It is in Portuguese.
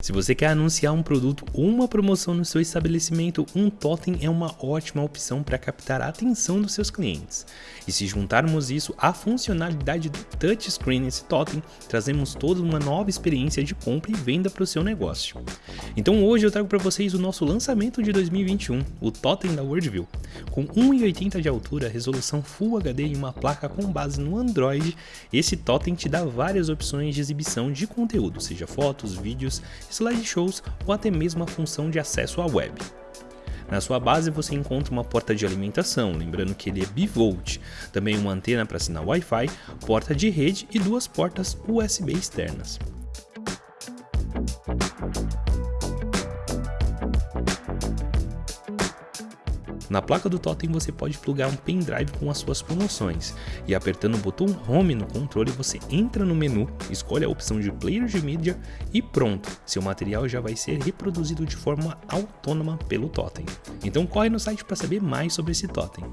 Se você quer anunciar um produto ou uma promoção no seu estabelecimento, um totem é uma ótima opção para captar a atenção dos seus clientes. E se juntarmos isso à funcionalidade do touchscreen nesse totem, trazemos toda uma nova experiência de compra e venda para o seu negócio. Então hoje eu trago para vocês o nosso lançamento de 2021, o totem da Worldview. Com 1,80 de altura, resolução Full HD e uma placa com base no Android, esse totem te dá várias opções de exibição de conteúdo, seja fotos, vídeos, slideshows ou até mesmo a função de acesso à web. Na sua base você encontra uma porta de alimentação, lembrando que ele é bivolt, também uma antena para sinal Wi-Fi, porta de rede e duas portas USB externas. Na placa do totem você pode plugar um pendrive com as suas promoções e apertando o botão Home no controle você entra no menu, escolhe a opção de player de mídia e pronto, seu material já vai ser reproduzido de forma autônoma pelo totem. Então corre no site para saber mais sobre esse totem.